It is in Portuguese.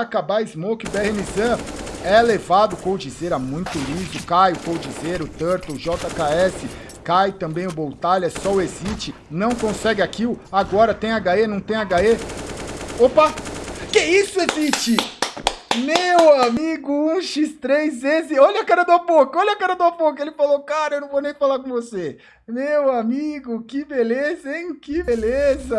acabar a Smoke, BRNZan é levado, Coldzera muito liso, cai o Coldzera, o Turtle, JKS, cai também o Boltalha, só o Exit, não consegue a kill, agora tem HE, não tem HE, opa, que isso Exit? Meu amigo, 1x3 esse, olha a cara do Apoca, olha a cara do Apoca. ele falou, cara, eu não vou nem falar com você. Meu amigo, que beleza, hein, que beleza.